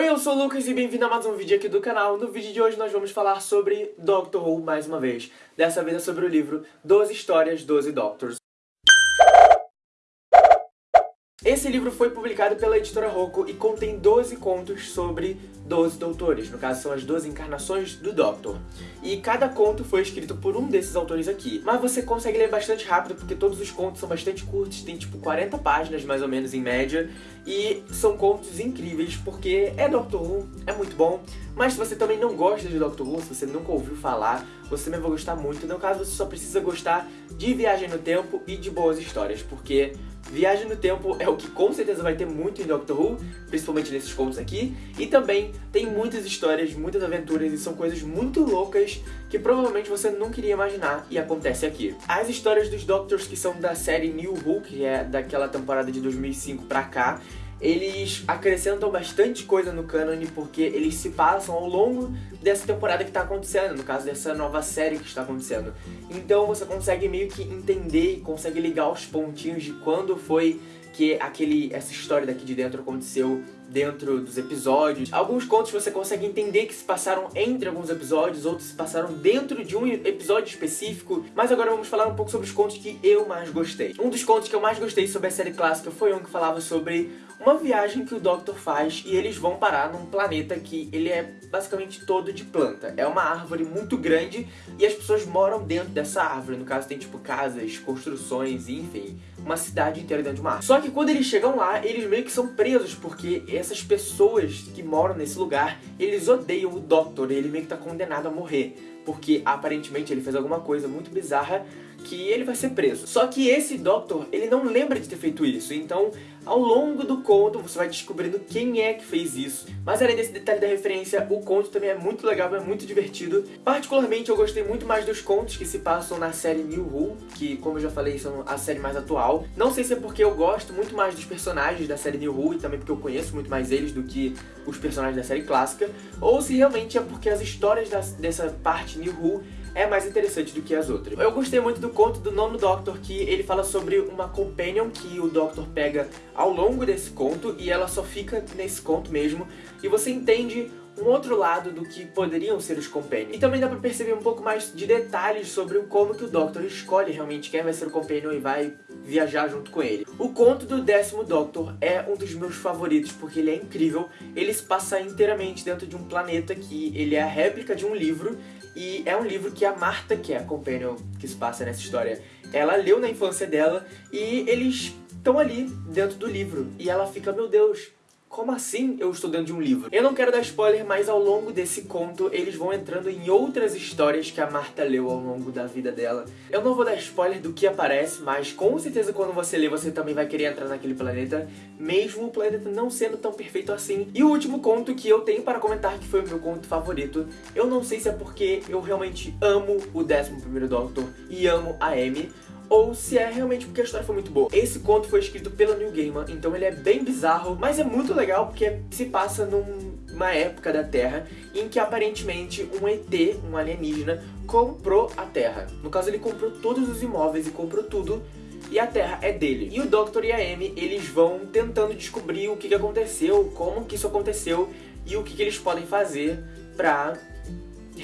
Oi, eu sou o Lucas e bem-vindo a mais um vídeo aqui do canal. No vídeo de hoje nós vamos falar sobre Doctor Who mais uma vez. Dessa vez é sobre o livro 12 Histórias, 12 Doctors. Esse livro foi publicado pela editora Rocco e contém 12 contos sobre 12 doutores, no caso são as 12 encarnações do Doctor. E cada conto foi escrito por um desses autores aqui. Mas você consegue ler bastante rápido porque todos os contos são bastante curtos, tem tipo 40 páginas mais ou menos em média. E são contos incríveis porque é Doctor Who, é muito bom. Mas se você também não gosta de Doctor Who, se você nunca ouviu falar, você também vai gostar muito. No caso, você só precisa gostar de Viagem no Tempo e de boas histórias, porque Viagem no Tempo é o que com certeza vai ter muito em Doctor Who, principalmente nesses contos aqui, e também tem muitas histórias, muitas aventuras e são coisas muito loucas que provavelmente você não queria imaginar e acontece aqui. As histórias dos Doctors que são da série New Who, que é daquela temporada de 2005 pra cá, eles acrescentam bastante coisa no cânone porque eles se passam ao longo dessa temporada que está acontecendo, no caso dessa nova série que está acontecendo. Então você consegue meio que entender e consegue ligar os pontinhos de quando foi que aquele, essa história daqui de dentro aconteceu dentro dos episódios. Alguns contos você consegue entender que se passaram entre alguns episódios, outros se passaram dentro de um episódio específico. Mas agora vamos falar um pouco sobre os contos que eu mais gostei. Um dos contos que eu mais gostei sobre a série clássica foi um que falava sobre uma viagem que o Doctor faz e eles vão parar num planeta que ele é basicamente todo de planta. É uma árvore muito grande e as pessoas moram dentro dessa árvore. No caso tem tipo casas, construções, enfim, uma cidade inteira dentro de uma árvore. Só que quando eles chegam lá, eles meio que são presos porque essas pessoas que moram nesse lugar, eles odeiam o Doctor ele meio que tá condenado a morrer. Porque aparentemente ele fez alguma coisa muito bizarra que ele vai ser preso. Só que esse Doctor, ele não lembra de ter feito isso, então ao longo do conto você vai descobrindo quem é que fez isso. Mas além desse detalhe da referência, o conto também é muito legal, é muito divertido. Particularmente eu gostei muito mais dos contos que se passam na série New Who, que como eu já falei, são a série mais atual. Não sei se é porque eu gosto muito mais dos personagens da série New Who e também porque eu conheço muito mais eles do que os personagens da série clássica, ou se realmente é porque as histórias da, dessa parte New Who é mais interessante do que as outras. Eu gostei muito do conto do nono Doctor, que ele fala sobre uma companion que o Doctor pega ao longo desse conto e ela só fica nesse conto mesmo, e você entende um outro lado do que poderiam ser os Companions. E também dá pra perceber um pouco mais de detalhes sobre como que o Doctor escolhe realmente quem vai ser o Companion e vai viajar junto com ele. O conto do décimo Doctor é um dos meus favoritos porque ele é incrível. Ele se passa inteiramente dentro de um planeta que ele é a réplica de um livro e é um livro que a Marta, que é a companion que se passa nessa história, ela leu na infância dela e eles estão ali dentro do livro. E ela fica, meu Deus, como assim eu estou dentro de um livro? Eu não quero dar spoiler, mas ao longo desse conto eles vão entrando em outras histórias que a Marta leu ao longo da vida dela. Eu não vou dar spoiler do que aparece, mas com certeza quando você lê você também vai querer entrar naquele planeta, mesmo o planeta não sendo tão perfeito assim. E o último conto que eu tenho para comentar, que foi o meu conto favorito, eu não sei se é porque eu realmente amo o 11º Doctor e amo a Amy, ou se é realmente porque a história foi muito boa. Esse conto foi escrito pela New Gaiman, então ele é bem bizarro, mas é muito legal porque se passa numa época da Terra em que aparentemente um ET, um alienígena, comprou a Terra. No caso ele comprou todos os imóveis e comprou tudo e a Terra é dele. E o Doctor e a Amy, eles vão tentando descobrir o que, que aconteceu, como que isso aconteceu e o que, que eles podem fazer pra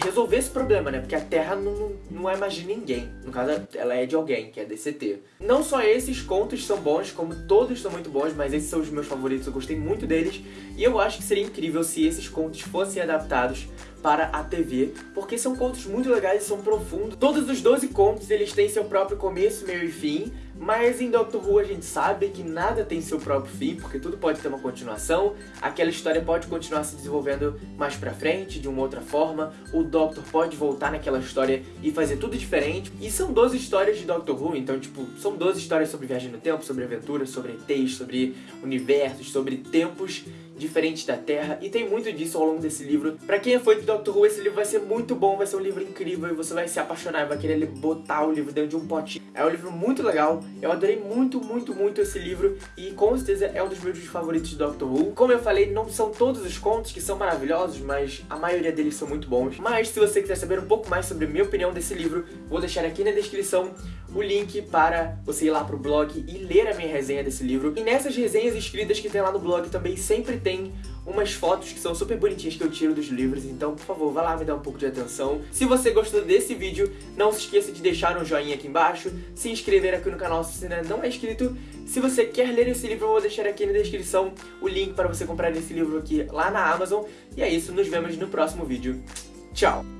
resolver esse problema, né? Porque a Terra não, não é mais de ninguém. No caso, ela é de alguém, que é DCT. Não só esses contos são bons, como todos são muito bons, mas esses são os meus favoritos, eu gostei muito deles. E eu acho que seria incrível se esses contos fossem adaptados para a TV, porque são contos muito legais e são profundos. Todos os 12 contos, eles têm seu próprio começo, meio e fim, mas em Doctor Who a gente sabe que nada tem seu próprio fim, porque tudo pode ter uma continuação, aquela história pode continuar se desenvolvendo mais pra frente, de uma outra forma, o Doctor pode voltar naquela história e fazer tudo diferente. E são 12 histórias de Doctor Who, então tipo, são 12 histórias sobre viagem no tempo, sobre aventuras, sobre ETs, sobre universos, sobre tempos diferentes da Terra, e tem muito disso ao longo desse livro. Pra quem é fã de Doctor Who, esse livro vai ser muito bom, vai ser um livro incrível, e você vai se apaixonar, vai querer botar o livro dentro de um potinho. É um livro muito legal, eu adorei muito, muito, muito esse livro e com certeza é um dos meus favoritos de Doctor Who. Como eu falei, não são todos os contos que são maravilhosos, mas a maioria deles são muito bons. Mas se você quiser saber um pouco mais sobre a minha opinião desse livro, vou deixar aqui na descrição o link para você ir lá pro blog e ler a minha resenha desse livro. E nessas resenhas escritas que tem lá no blog também sempre tem umas fotos que são super bonitinhas que eu tiro dos livros, então, por favor, vá lá me dar um pouco de atenção. Se você gostou desse vídeo, não se esqueça de deixar um joinha aqui embaixo, se inscrever aqui no canal se ainda não é inscrito. Se você quer ler esse livro, eu vou deixar aqui na descrição o link para você comprar esse livro aqui lá na Amazon. E é isso, nos vemos no próximo vídeo. Tchau!